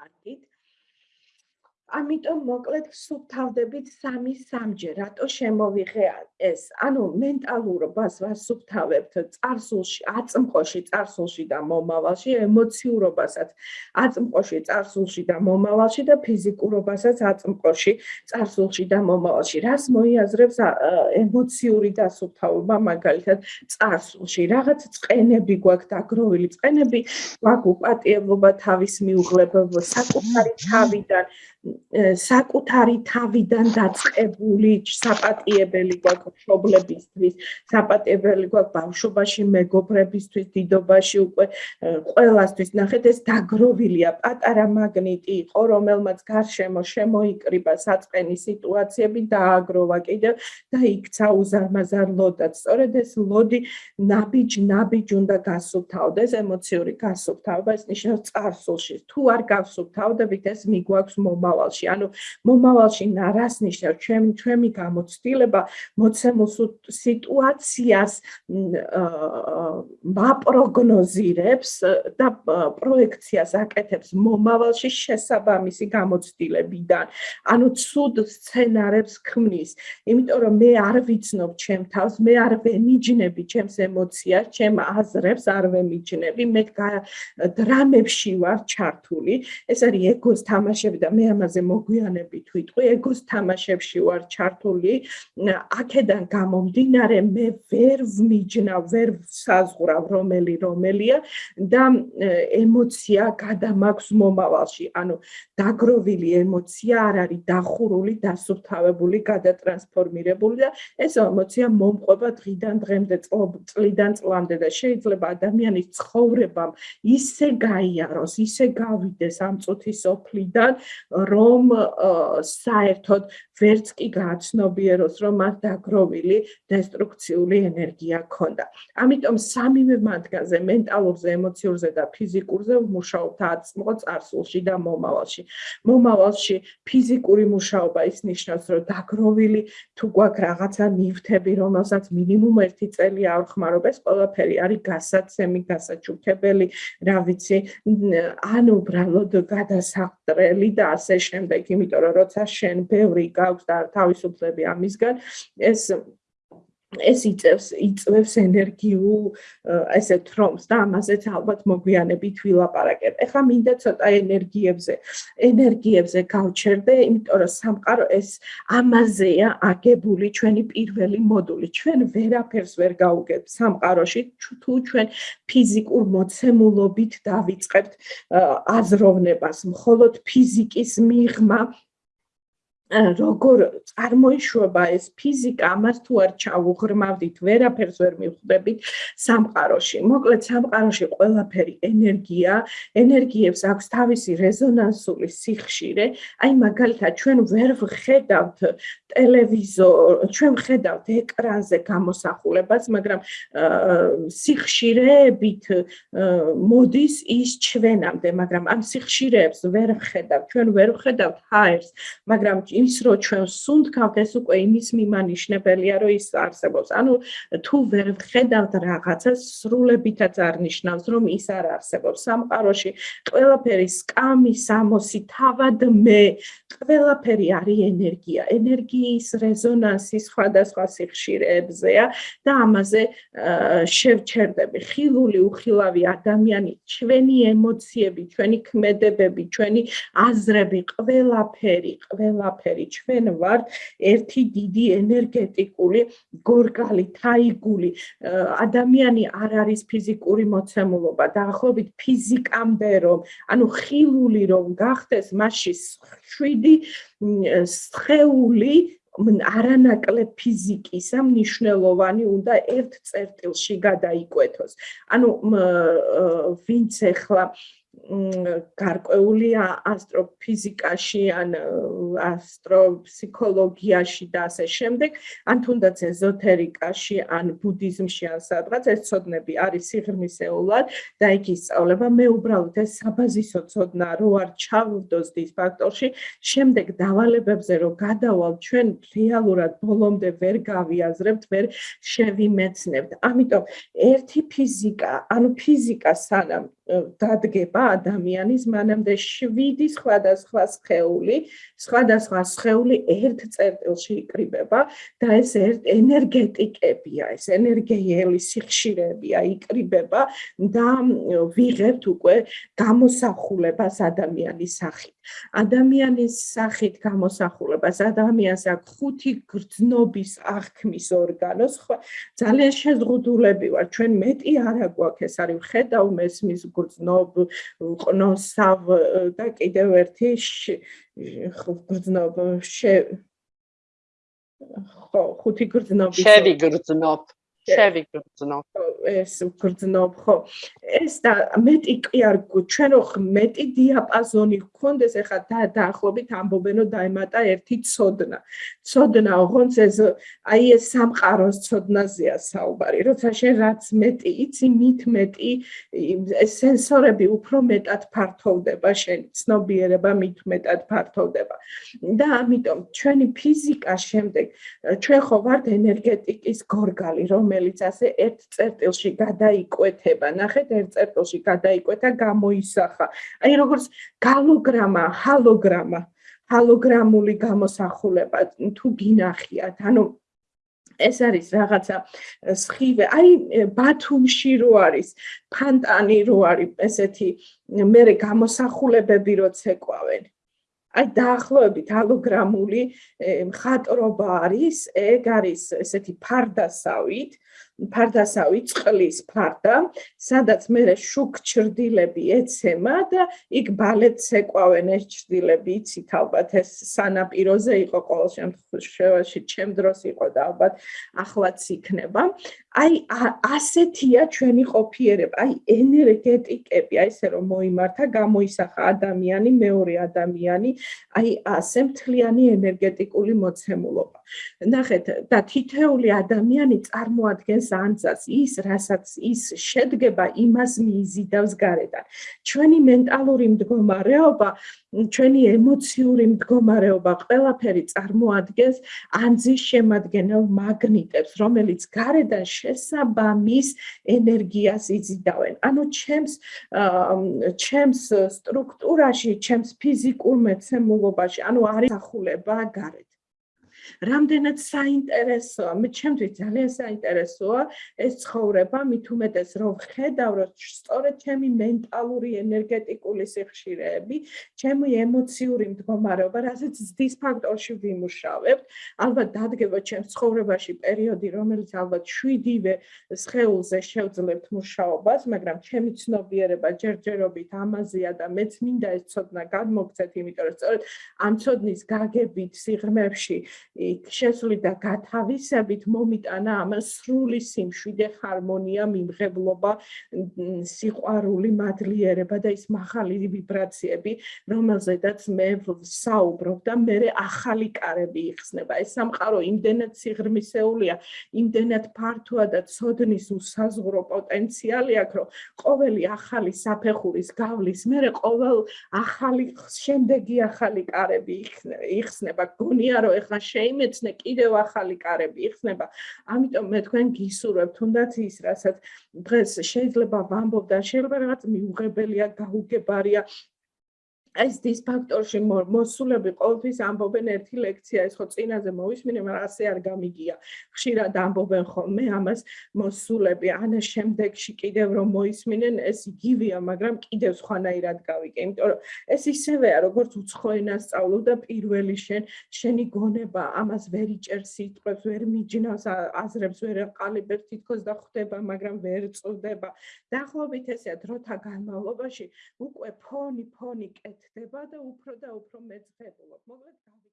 Artit, ამიტომ მოკლედ სუბთავდებით 3-3ჯერ რატო შემოვიღე ეს? ანუ მენტალურობას ვასუბთავებთ წარსულში აწმყოში წარსულში და მომავალში ემოციურობასაც აწმყოში წარსულში და მომავალში და ფიზიკურობასაც აწმყოში წარსულში და მომავალში. რას მოიაზრებს ემოციური დასუბთავება მაგალითად წარსულში? რაღაც წენები გვაქვს დაგროვილი წენები გვაქვს უპატიებლობა თავის მიუღლებელ საკუთარი თავიდან საკუთარი თავიდან დაწყებული საპატიებელი გვაქვს მშობლებისთვის, საპატიებელი გვაქვს ბავშვობაში, მეგობრებისთვის, დიდობაში უკვე ყველასთვის. ნახეთ, ეს დაგროვილია პატარა მაგნიტი იყო, რომელმაც გარშემო შემოიკრიბა საწყენი სიტუაციები და აგროვა კიდევ და იქცა უზარმაზარ ლოდად. სწორედ ეს ლოდი ნაბიჯ ნაბიჯ უნდა გასუფთავდეს, ემოციური გასუფთავება, ეს ნიშნავს წარსულში. თუ არ გასუფთავდებით, ეს მიგვაქვს მომა მომავალში. ანუ მომავალში რას ნიშნავს ჩემი ჩემი გამოცდილება მოცემულ სიტუაციას მაპროგნოზირებს და პროექციას აკეთებს მომავალში შესაბამისი გამოცდილებიდან. ანუ ცუდ სცენარებს ქმნის. იმიტომ რომ მე არ ვიცნობ ჩემ თავს, მე არ ვემიჯნები ჩემს ემოციას, ჩემ აზრებს არ ვემიჯნები, მე დრამებში ვარ ჩართული. ეს არის ეგოს თამაშები და მე ამაზე მოგვიანებით ვიტყვი, ეგოს თამაშებში ვარ ჩართული. აქედან გამომდინარე მე ვერ ვმიჯნავ, ვერ საზღვრავ რომელი რომელია და ემოცია გადამაქვს მომავალში. ანუ დაგროვილი ემოცია არ არის დახურული, დასუფთავებული, გადატრანსფორმირებული და ეს ემოცია მომყვება დღიდან დღემდე, წლიდან წლამდე და შეიძლება ადამიანის ცხოვრებამ ისე გაიაროს, ისე გავიდეს ამ წუთის ოფლიდან, რომ საერთოდ ვერც კი გააცნობიეროს, რომ მას დაგროვილი დესტრუქციული ენერგია ქონდა. ამიტომ სამივე მათგანზე, მენტალურზე, ემოციურზე და ფიზიკურზე ვმუშაობთ აწმყო წარსულში და მომავალში. მომავალში ფიზიკური მუშაობა ის ნიშნავს, რომ დაგროვილი თუ გვაქვს რაღაცა ნივთები, რომელსაც მინიმუმ 1 წელი არ ხმარობ, ეს ყველაფერი არის გასაცემი, გასაჩუქებელი, რა ვიცი, ან უბრალოდ გადასახტრელი და ასე შემდეგ, იმიტომ რომ როცა შენ ბევრი გაქვს და თავისუფლები ამისგან, ეს ეს იწევს იწევს ენერგიულ ესე თრომს და ამაზეც ალბათ მოგვიანებით ვილაპარაკებ. ეხლა მინდა ცოტა ენერგიებზე, ენერგიებზე გავჩერდე, იმიტომ რომ სამყარო ეს ამაზეა აგებული ჩვენი პირველი მოდული. ჩვენ ვერაფერს ვერ გავუგებ სამყაროში, თუ ჩვენ ფიზიკურ მოცემულობით დავიწყებთ აზროვნებას. მხოლოდ ფიზიკის მიღმა როგორ წარმოიშვება ეს ფიზიკა, ამას თუ არ ჩავუღრმავდით, ვერაფერს ვერ მივხვდებით სამყაროში. მოკლედ სამყაროში ყველაფერი ენერგია, ენერგიებს აქვს თავისი რეზონანსული სიხშირე. აი მაგალითად, ჩვენ ვერ ვხედავთ ტელევიზორ, ჩვენ ვხედავთ ეკრანზე გამოსახულებას, მაგრამ სიხშირეებით მოდის ის ჩვენამდე, მაგრამ ამ სიხშირეებს ვერ ვხედავთ, ჩვენ ვერ ვხედავთ ჰაერს, მაგრამ ის რო ჩვენ სუნთქავთ ეს უკვე იმის მიმანიშნებელია რომ ის არსებობს. ანუ თუ ვერ ხედავთ რაღაცას სრულებითაც არნიშნავს რომ ის არ არსებობს. სამყაროში ყველაფერი სკამი სამოსი თავად მე. ყველაფერი არის ენერგია. ენერგიის რეზონანსი სხვადასხვა სიხშირეებზეა და ამაზე შევჩერდები. ხილული უხილავი ადამიანი ჩვენი ემოციები ჩვენი ქმედებები ჩვენი აზრები ყველაფერი ყველაფერი ყველაფერი ჩვენ ვართ ერთი დიდი ენერგეტიკული გორგალი, თაიგული. ადამიანი არ არის ფიზიკური მოცემულობა, დაახლოებით ფიზიკამდე რომ, ანუ ხილული რომ გახდეს, მასში 7 სხეული არანაკლებ ფიზიკისა მნიშვნელოვანი უნდა ერთ წერტილში გადაიკვეთოს. ანუ ვინც ახლა გარკვეული ასტროფიზიკაში ან ასტროფსიქოლოგიაში და ასე შემდეგ, ან თუნდაც ეზოთერიკაში, ან ბუდიზმში ან სადღაც ეს ცოდნები არის სიღრმისეულად და იქ ისწავლება. მე უბრალოდ ეს საბაზისო ცოდნა რო არ ჩავდოსდის ფაქტორში, შემდეგ დავალებებზე რო გადავალ ჩვენ რეალურად ბოლომდე ვერ გავიაზრებთ, ვერ შევიმეცნებთ. ამიტომ ერთი ფიზიკა, ანუ ფიზიკა სანამ დადგება ადამიანის მანამდე 7 სხვადასხვა სხეული, სხვადასხვა სხეული ერთ წერტილში იკრიბება და ეს ერთ ენერგეტიკებია, ეს ენერგიელი სიხშირეებია იკრიბება და ვიღებთ უკვე გამოსახულებას ადამიანის სახით. ადამიანის სახით გამოსახულებას ადამიანს აქვს ხუთი გრძნობის აღქმის ორგანოს, ხო? ძალიან შეზღუდულები ვარ, ჩვენ მეტი არა გვაქვს, ეს არის ხედავ მესმის გრძნობ, ყნოსავ და კიდევ ერთი გრძნობ შე ხო, ხუთი გრძნობის შევი გრძნობ. შევიგრძნობ. ეს გრძნობ ხო. ეს და მეტი კი არ ჩვენ ხო მეტი დიაპაზონი გქონდეს ეხა და დაახლოებით ამბობენო დაემატა ერთი ცოდნა. ცოდნა ოღონდ ეს აი ეს სამყაროს ცოდნაზეა საუბარი. როცა შენ რაც მეტი იცი, მით მეტი ეს სენსორები უფრო მეტად ფართოვდება შენ ცნობიერება მით მეტად ფართოვდება. და ამიტომ ჩვენი ფიზიკა შემდეგ ჩვენ ხო ვართ ენერგეტიკის გორგალი, რომელიც ასე ერთ წერტილში გადაიკვეთება. ნახეთ, ერთ წერტილში გადაიკვეთა, გამოისახა. აი როგორც გალოგრამა, ჰალოგრამა, ჰალოგრამული გამოსახულება თუ გინახიათ, ანუ ეს არის რაღაცა სხივე. აი ბათუმში რო არის ფანტანი რო არის ესეთი მე გამოსახულებები რო ცეკვავენ. აი დაახლოებით ალოგრამული მხატრობა არის, ეგ არის ესეთი ფარდასავით, ფარდასავი წყლის ფარდა, სადაც მე შუქ ჭრდილები ეცემა და იქ ბალეტს ეკვავენ ეს ჭრდილები, იცით ალბათ ეს სანაპიროზე იყო ყოველ შემთხვევაში, ჩემ დროს იყო და ალბათ ახლაც იქნება. აი ასეთია ჩვენი ყოფიერება, აი ენერგეტიკები, აი ესე რომ მოიმართა, გამოისახა ადამიანი, მეორე ადამიანი, აი ასე მთლიანი ენერგეტიკული მოცემულობა. ნახეთ, და თითეული ადამიანი წარმოადგენს ანძას, ის რასაც ის შედგება, იმას მიიზიდავს გარედან. ჩვენი მენტალური მდგომარეობა, ჩვენი ემოციური მდგომარეობა, ყველაფერი წარმოადგენს ანძის შემადგენელ მაგნიტებს, რომელიც გარედან შესაბამის ენერგიას იზიდავენ. ანუ ჩემს ჩემს სტრუქტურაში, ჩემს ფიზიკურ მეცემულობაში, ანუ არის ახულება გარეთ. რამდენად საინტერესოა, მე ჩემთვის ძალიან საინტერესოა ეს ცხოვრება, მით უმეტეს რომ ხედავ რომ სწორედ ჩემი მენტალური ენერგეტიკული სიხშირეები, ჩემი ემოციური მდგომარეობა, რასაც ზდის ფაქტორში ვიმუშავებთ, ალბათ დადგება ჩემს ცხოვრებაში პერიოდი, რომელიც ალბათ 7-ვე სხეულზე შევძლებთ მუშაობას, მაგრამ ჩემი ცნობიერება ჯერჯერობით ამაზეა და მეც მინდა ეს ცოდნა გადმოგცეთ, იმიტომ რომ სწორედ ამ ცოდნის გაგებით სიღრმეებში იქ შესვლიდა გათავისებით მომიტანა ამ სრული სიმშვიდე ჰარმონია მიმღებლობა სიყვარული მადლიერება და ის მაღალი ვიბრაციები რომელზედაც მე საუბრობ და მე ახალი კარები იხსნება. ეს სამყარო იმდენად სიღრმისეულია იმდენად ფართოა და ცოდნის უსაზღვრო პოტენციალი აქვს რომ ყოველი ახალი საფეხურის გავლის მე ყოველ ახალი შემდეგი ახალი კარები იხსნება. გონია რომ ეხლა შე იმეცნე კიდევ ახალი კარები იხსნება. ამიტომ მე თქვენ გისურვებ თუნდაც ის, რასაც დღეს შეიძლება ვამბობ და შეიძლება რაღაც მიუღებელია, გაუგებარია, ეს დისფაქტორში მოსულები ყოველთვის ამბობენ ერთი ლექცია ეს ხო წინაზე მოვისმინე მაგრამ ასე არ გამიგია. ხშირად ამბობენ ხოლმე ამას მოსულები. ან შემდეგში კიდევ რომ მოისმინენ ეს იგივეა მაგრამ კიდევ სხვანაირად გავიგე იმიტომ რომ ეს ისევეა როგორც უცხო ენას სწავლობ და პირველი შენ შენი გონება ამას ვერ იჭერს სიტყვებს ვერ მიჯნავს აზრებს ვერ ყალიბებს თითქოს და ხვდება მაგრამ ვერ წვდება. დაახლოებით ესეა დროთა განმავლობაში უკვე ფონი ფონი კეთ ხდება და უფრო და უფრო მეცხედულობ. მოგლეთ გავი